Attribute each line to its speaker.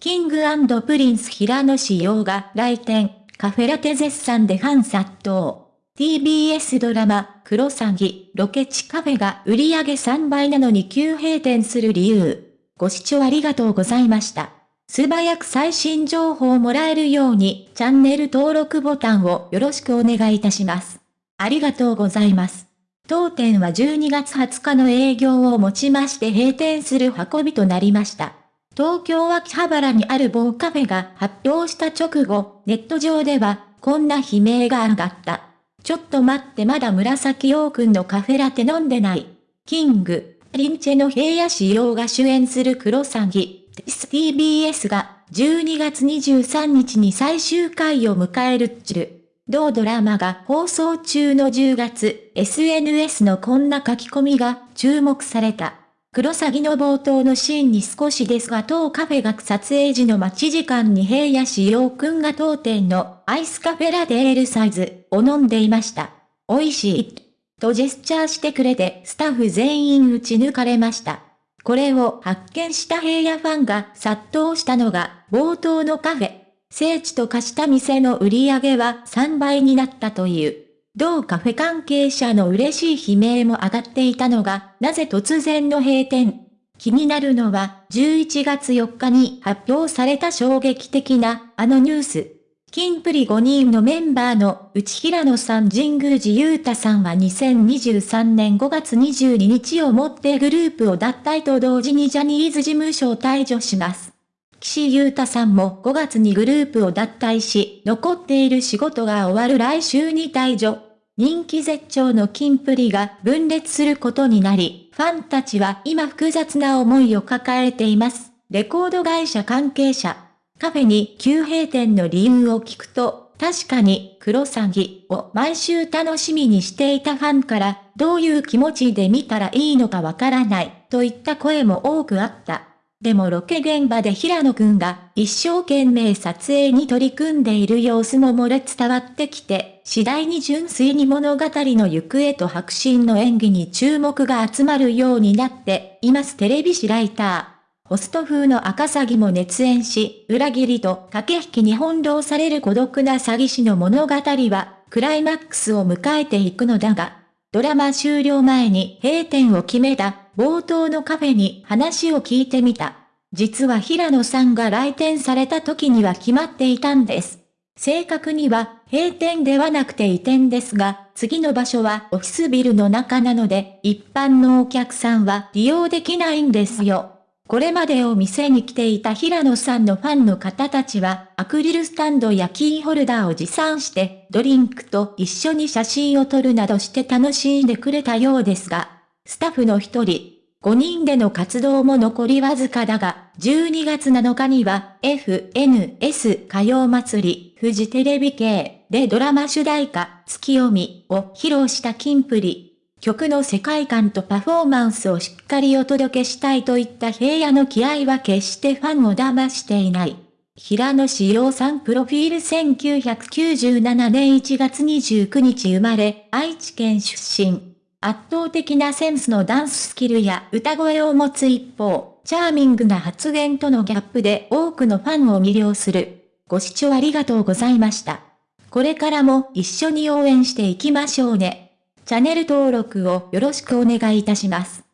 Speaker 1: King & Prince 平野紫耀が来店、カフェラテ絶賛でファン殺到。TBS ドラマ、クロサギ、ロケ地カフェが売り上げ3倍なのに急閉店する理由。ご視聴ありがとうございました。素早く最新情報をもらえるように、チャンネル登録ボタンをよろしくお願いいたします。ありがとうございます。当店は12月20日の営業をもちまして閉店する運びとなりました。東京秋葉原にある某カフェが発表した直後、ネット上では、こんな悲鳴が上がった。ちょっと待ってまだ紫陽君のカフェラテ飲んでない。キング、リンチェの平野仕様が主演するクロサギ、TBS が12月23日に最終回を迎えるっちる。同ドラマが放送中の10月、SNS のこんな書き込みが注目された。クロサギの冒頭のシーンに少しですが当カフェが撮影時の待ち時間に平野志陽くんが当店のアイスカフェラテールサイズを飲んでいました。美味しい。とジェスチャーしてくれてスタッフ全員打ち抜かれました。これを発見した平野ファンが殺到したのが冒頭のカフェ。聖地と化した店の売り上げは3倍になったという。同カフェ関係者の嬉しい悲鳴も上がっていたのが、なぜ突然の閉店。気になるのは、11月4日に発表された衝撃的な、あのニュース。金プリ5人のメンバーの内平野さん神宮寺勇太さんは2023年5月22日をもってグループを脱退と同時にジャニーズ事務所を退場します。岸優太さんも5月にグループを脱退し、残っている仕事が終わる来週に退場。人気絶頂のキンプリが分裂することになり、ファンたちは今複雑な思いを抱えています。レコード会社関係者。カフェに急閉店の理由を聞くと、確かに、クロサギを毎週楽しみにしていたファンから、どういう気持ちで見たらいいのかわからない、といった声も多くあった。でもロケ現場で平野くんが一生懸命撮影に取り組んでいる様子も漏れ伝わってきて、次第に純粋に物語の行方と白真の演技に注目が集まるようになっていますテレビ誌ライター。ホスト風の赤詐欺も熱演し、裏切りと駆け引きに翻弄される孤独な詐欺師の物語は、クライマックスを迎えていくのだが、ドラマ終了前に閉店を決めた冒頭のカフェに話を聞いてみた。実は平野さんが来店された時には決まっていたんです。正確には閉店ではなくて移転ですが、次の場所はオフィスビルの中なので、一般のお客さんは利用できないんですよ。これまでお店に来ていた平野さんのファンの方たちは、アクリルスタンドやキーホルダーを持参して、ドリンクと一緒に写真を撮るなどして楽しんでくれたようですが、スタッフの一人、5人での活動も残りわずかだが、12月7日には FNS 歌謡祭り、フジテレビ系でドラマ主題歌、月読みを披露したキンプリ。曲の世界観とパフォーマンスをしっかりお届けしたいといった平野の気合は決してファンを騙していない。平野志陽さんプロフィール1997年1月29日生まれ、愛知県出身。圧倒的なセンスのダンススキルや歌声を持つ一方、チャーミングな発言とのギャップで多くのファンを魅了する。ご視聴ありがとうございました。これからも一緒に応援していきましょうね。チャンネル登録をよろしくお願いいたします。